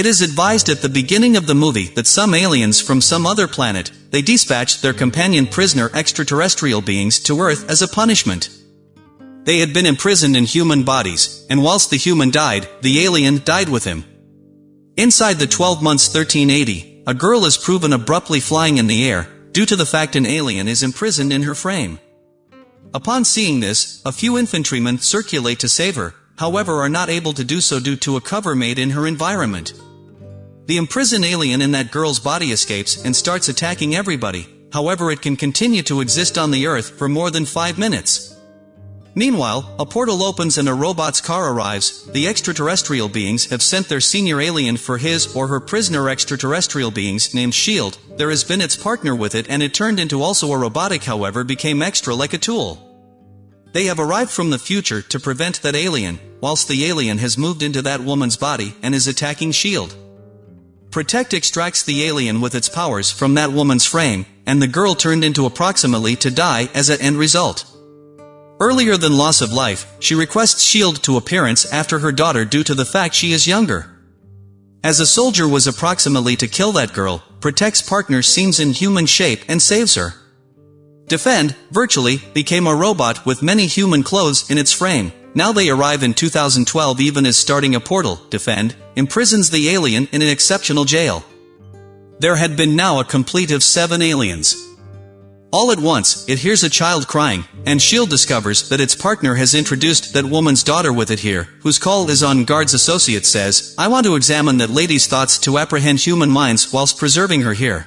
It is advised at the beginning of the movie that some aliens from some other planet, they dispatched their companion prisoner extraterrestrial beings to Earth as a punishment. They had been imprisoned in human bodies, and whilst the human died, the alien died with him. Inside the 12 months 1380, a girl is proven abruptly flying in the air, due to the fact an alien is imprisoned in her frame. Upon seeing this, a few infantrymen circulate to save her, however are not able to do so due to a cover made in her environment. The imprisoned alien in that girl's body escapes and starts attacking everybody, however it can continue to exist on the earth for more than 5 minutes. Meanwhile, a portal opens and a robot's car arrives, the extraterrestrial beings have sent their senior alien for his or her prisoner extraterrestrial beings named S.H.I.E.L.D., there has been its partner with it and it turned into also a robotic however became extra like a tool. They have arrived from the future to prevent that alien, whilst the alien has moved into that woman's body and is attacking S.H.I.E.L.D. Protect extracts the alien with its powers from that woman's frame, and the girl turned into approximately to die as an end result. Earlier than loss of life, she requests S.H.I.E.L.D. to appearance after her daughter due to the fact she is younger. As a soldier was approximately to kill that girl, Protect's partner seems in human shape and saves her. Defend, virtually, became a robot with many human clothes in its frame. Now they arrive in 2012 even as starting a portal, Defend, imprisons the alien in an exceptional jail. There had been now a complete of seven aliens. All at once, it hears a child crying, and S.H.I.E.L.D. discovers that its partner has introduced that woman's daughter with it here, whose call is on guard's associate says, I want to examine that lady's thoughts to apprehend human minds whilst preserving her here.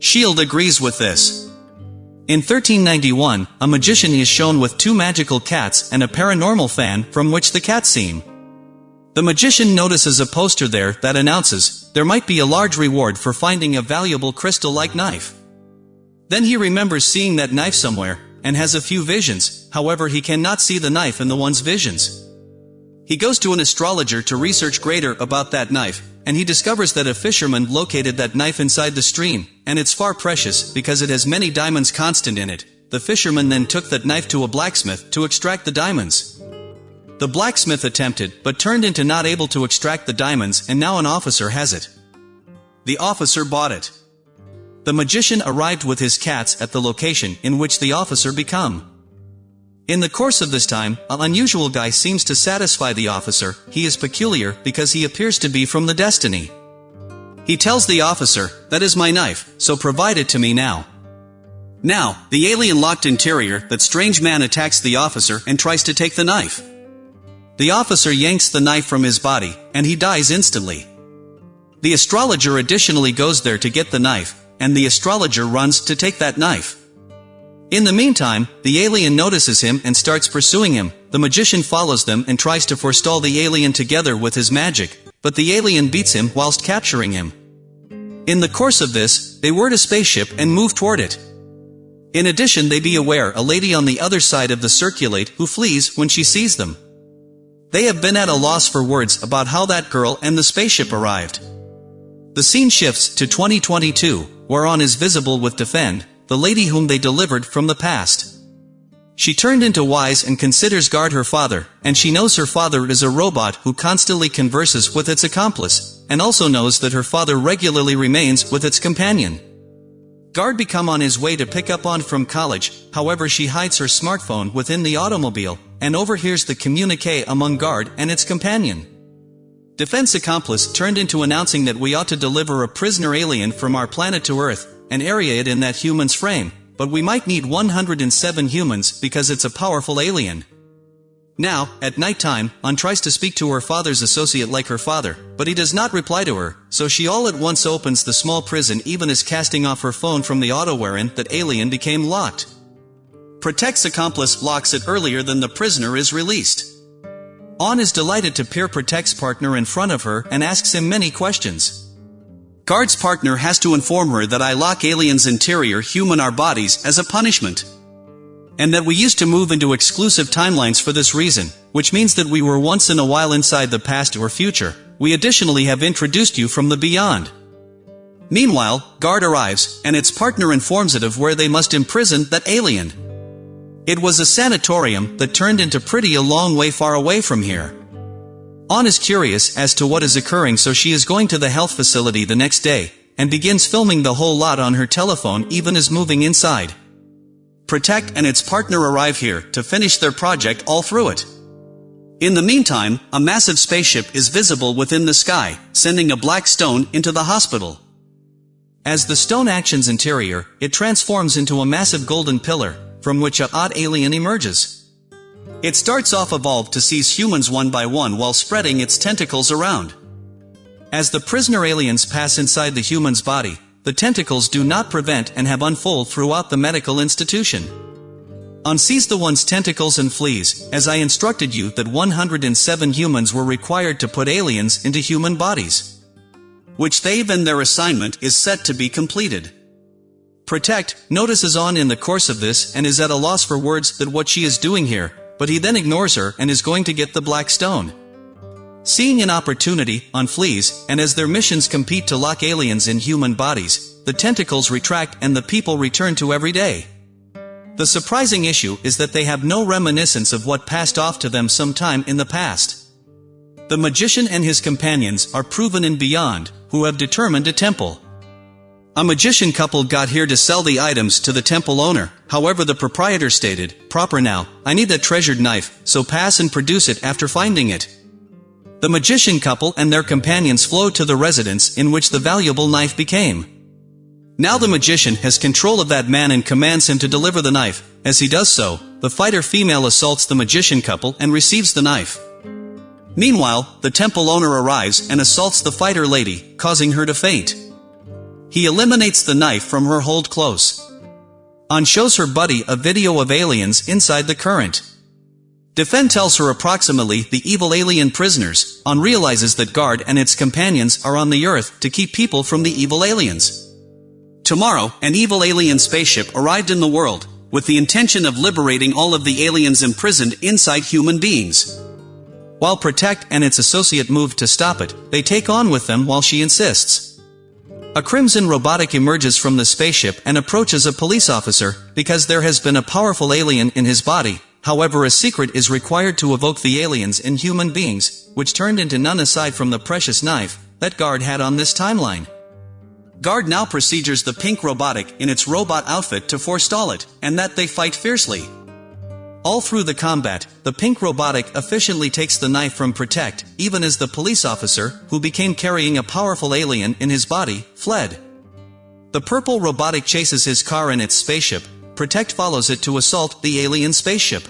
S.H.I.E.L.D. agrees with this. In 1391, a magician is shown with two magical cats and a paranormal fan from which the cats seem. The magician notices a poster there that announces, there might be a large reward for finding a valuable crystal-like knife. Then he remembers seeing that knife somewhere, and has a few visions, however he cannot see the knife in the one's visions. He goes to an astrologer to research greater about that knife, and he discovers that a fisherman located that knife inside the stream, and it's far precious because it has many diamonds constant in it. The fisherman then took that knife to a blacksmith to extract the diamonds. The blacksmith attempted, but turned into not able to extract the diamonds and now an officer has it. The officer bought it. The magician arrived with his cats at the location in which the officer become. In the course of this time, an unusual guy seems to satisfy the officer, he is peculiar because he appears to be from the destiny. He tells the officer, that is my knife, so provide it to me now. Now, the alien locked interior, that strange man attacks the officer and tries to take the knife. The officer yanks the knife from his body, and he dies instantly. The astrologer additionally goes there to get the knife, and the astrologer runs to take that knife. In the meantime, the alien notices him and starts pursuing him. The magician follows them and tries to forestall the alien together with his magic, but the alien beats him whilst capturing him. In the course of this, they word a spaceship and move toward it. In addition they be aware a lady on the other side of the circulate who flees when she sees them. They have been at a loss for words about how that girl and the spaceship arrived. The scene shifts to 2022, whereon is visible with Defend, the lady whom they delivered from the past. She turned into wise and considers guard her father, and she knows her father is a robot who constantly converses with its accomplice, and also knows that her father regularly remains with its companion. Guard become on his way to pick up on from college, however she hides her smartphone within the automobile, and overhears the communique among Guard and its companion. Defense accomplice turned into announcing that we ought to deliver a prisoner alien from our planet to Earth, and area it in that human's frame, but we might need 107 humans because it's a powerful alien. Now, at night time, An tries to speak to her father's associate like her father, but he does not reply to her, so she all at once opens the small prison even as casting off her phone from the auto wherein that alien became locked. Protect's accomplice locks it earlier than the prisoner is released. An is delighted to peer Protect's partner in front of her and asks him many questions. Guard's partner has to inform her that I lock aliens interior human our bodies as a punishment. And that we used to move into exclusive timelines for this reason, which means that we were once in a while inside the past or future. We additionally have introduced you from the beyond. Meanwhile, Guard arrives, and its partner informs it of where they must imprison that alien. It was a sanatorium that turned into pretty a long way far away from here. On is curious as to what is occurring so she is going to the health facility the next day, and begins filming the whole lot on her telephone even as moving inside. Protect and its partner arrive here to finish their project all through it. In the meantime, a massive spaceship is visible within the sky, sending a black stone into the hospital. As the stone actions interior, it transforms into a massive golden pillar, from which a odd alien emerges. It starts off evolved to seize humans one by one while spreading its tentacles around. As the prisoner aliens pass inside the human's body, the tentacles do not prevent and have unfold throughout the medical institution. Unseize the one's tentacles and flees, as I instructed you that 107 humans were required to put aliens into human bodies. Which they've and their assignment is set to be completed. Protect, notices on in the course of this and is at a loss for words that what she is doing here, but he then ignores her and is going to get the black stone. Seeing an opportunity, on flees, and as their missions compete to lock aliens in human bodies, the tentacles retract and the people return to every day. The surprising issue is that they have no reminiscence of what passed off to them sometime in the past. The magician and his companions are proven in Beyond, who have determined a temple. A magician couple got here to sell the items to the temple owner, however the proprietor stated, proper now, I need that treasured knife, so pass and produce it after finding it. The magician couple and their companions flow to the residence in which the valuable knife became. Now the magician has control of that man and commands him to deliver the knife. As he does so, the fighter female assaults the magician couple and receives the knife. Meanwhile, the temple owner arrives and assaults the fighter lady, causing her to faint. He eliminates the knife from her hold close. On shows her buddy a video of aliens inside the current. Defend tells her approximately the evil alien prisoners, On realizes that Guard and its companions are on the Earth to keep people from the evil aliens. Tomorrow, an evil alien spaceship arrived in the world, with the intention of liberating all of the aliens imprisoned inside human beings. While Protect and its associate move to stop it, they take on with them while she insists. A crimson robotic emerges from the spaceship and approaches a police officer, because there has been a powerful alien in his body, however a secret is required to evoke the aliens in human beings, which turned into none aside from the precious knife, that guard had on this timeline. Guard now procedures the pink robotic in its robot outfit to forestall it, and that they fight fiercely. All through the combat, the pink robotic efficiently takes the knife from Protect, even as the police officer, who became carrying a powerful alien in his body, fled. The purple robotic chases his car in its spaceship, Protect follows it to assault the alien spaceship.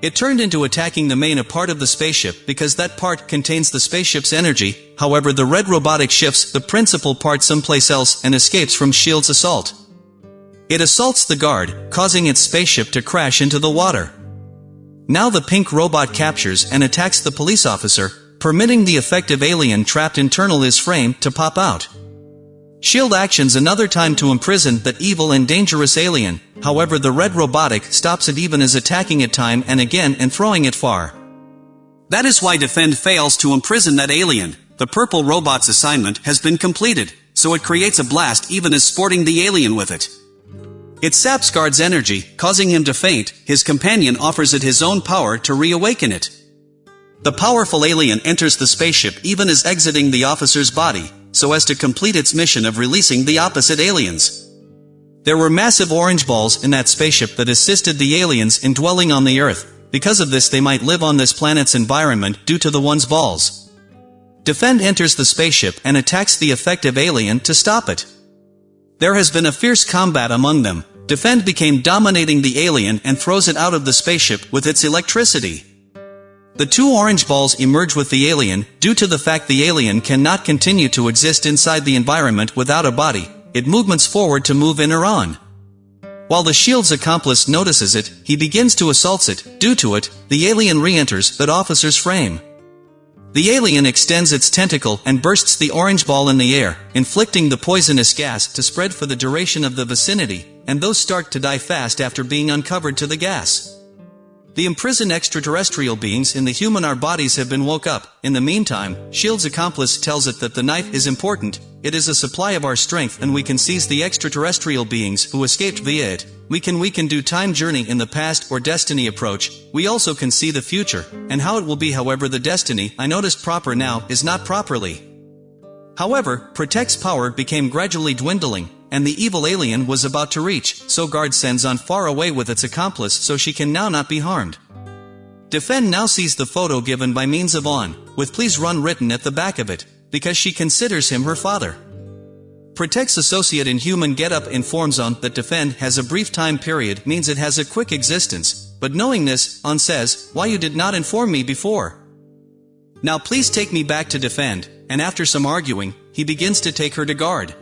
It turned into attacking the main a part of the spaceship because that part contains the spaceship's energy, however the red robotic shifts the principal part someplace else and escapes from S.H.I.E.L.D.'s assault. It assaults the guard, causing its spaceship to crash into the water. Now the pink robot captures and attacks the police officer, permitting the effective alien trapped internal his frame to pop out. Shield actions another time to imprison that evil and dangerous alien, however the red robotic stops it even as attacking it time and again and throwing it far. That is why Defend fails to imprison that alien. The purple robot's assignment has been completed, so it creates a blast even as sporting the alien with it. It saps Guard's energy, causing him to faint, his companion offers it his own power to reawaken it. The powerful alien enters the spaceship even as exiting the officer's body, so as to complete its mission of releasing the opposite aliens. There were massive orange balls in that spaceship that assisted the aliens in dwelling on the Earth, because of this they might live on this planet's environment due to the one's balls. Defend enters the spaceship and attacks the effective alien to stop it. There has been a fierce combat among them, Defend became dominating the alien and throws it out of the spaceship with its electricity. The two orange balls emerge with the alien, due to the fact the alien cannot continue to exist inside the environment without a body, it movements forward to move in or on. While the shield's accomplice notices it, he begins to assault it, due to it, the alien re-enters that officer's frame. The alien extends its tentacle and bursts the orange ball in the air, inflicting the poisonous gas to spread for the duration of the vicinity, and those start to die fast after being uncovered to the gas. The imprisoned extraterrestrial beings in the human our bodies have been woke up. In the meantime, S.H.I.E.L.D's accomplice tells it that the knife is important, it is a supply of our strength and we can seize the extraterrestrial beings who escaped via it. We can we can do time journey in the past or destiny approach, we also can see the future, and how it will be however the destiny I noticed proper now is not properly. However, Protect's power became gradually dwindling, and the evil alien was about to reach, so guard sends on far away with its accomplice so she can now not be harmed. Defend now sees the photo given by means of on, with please run written at the back of it, because she considers him her father. Protect's associate in human getup informs on that defend has a brief time period means it has a quick existence, but knowing this, on says, why you did not inform me before. Now please take me back to defend, and after some arguing, he begins to take her to guard.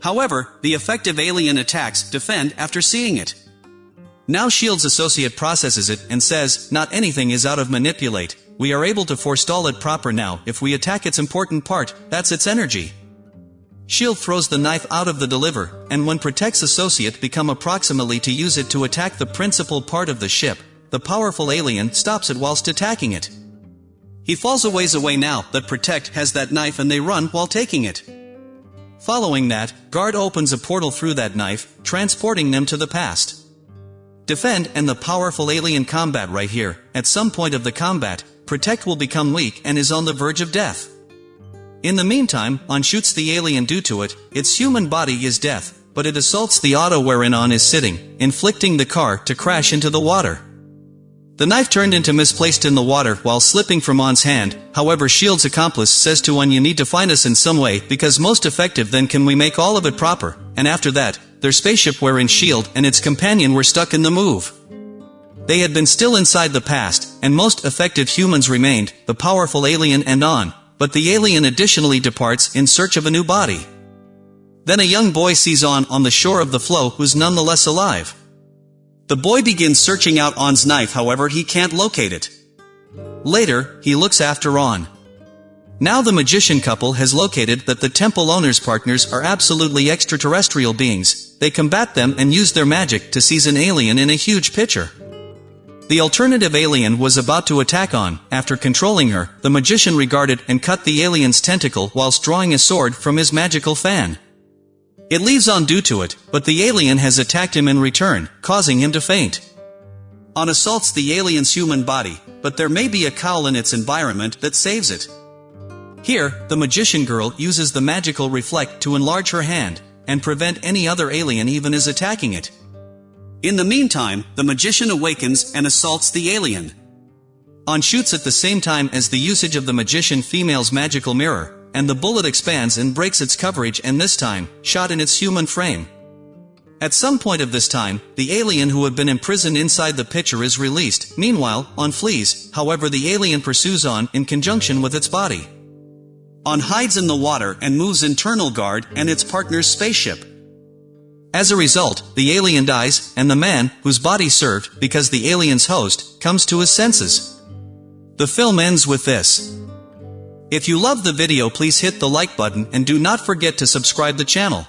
However, the effective alien attacks defend after seeing it. Now S.H.I.E.L.D's associate processes it and says, not anything is out of manipulate, we are able to forestall it proper now if we attack its important part, that's its energy. S.H.I.E.L.D. throws the knife out of the deliver, and when Protect's associate become approximately to use it to attack the principal part of the ship, the powerful alien stops it whilst attacking it. He falls a ways away now that Protect has that knife and they run while taking it. Following that, Guard opens a portal through that knife, transporting them to the past. Defend and the powerful alien combat right here, at some point of the combat, Protect will become weak and is on the verge of death. In the meantime, On shoots the alien due to it, its human body is death, but it assaults the auto wherein On is sitting, inflicting the car to crash into the water. The knife turned into misplaced in the water while slipping from On's hand, however S.H.I.E.L.D's accomplice says to On you need to find us in some way because most effective then can we make all of it proper, and after that, their spaceship wherein S.H.I.E.L.D. and its companion were stuck in the move. They had been still inside the past, and most effective humans remained, the powerful alien and On, but the alien additionally departs in search of a new body. Then a young boy sees On on the shore of the flow who's nonetheless alive. The boy begins searching out On's knife however he can't locate it. Later, he looks after On. Now the magician couple has located that the temple owner's partners are absolutely extraterrestrial beings, they combat them and use their magic to seize an alien in a huge pitcher. The alternative alien was about to attack on, after controlling her, the magician regarded and cut the alien's tentacle whilst drawing a sword from his magical fan. It leaves on due to it, but the alien has attacked him in return, causing him to faint. On assaults the alien's human body, but there may be a cowl in its environment that saves it. Here, the magician girl uses the magical reflect to enlarge her hand, and prevent any other alien even is attacking it. In the meantime, the magician awakens and assaults the alien. On shoots at the same time as the usage of the magician female's magical mirror, and the bullet expands and breaks its coverage and this time, shot in its human frame. At some point of this time, the alien who had been imprisoned inside the pitcher is released, meanwhile, on flees, however the alien pursues on in conjunction with its body. On hides in the water and moves internal guard and its partner's spaceship. As a result, the alien dies, and the man, whose body served, because the alien's host, comes to his senses. The film ends with this. If you love the video please hit the like button and do not forget to subscribe the channel.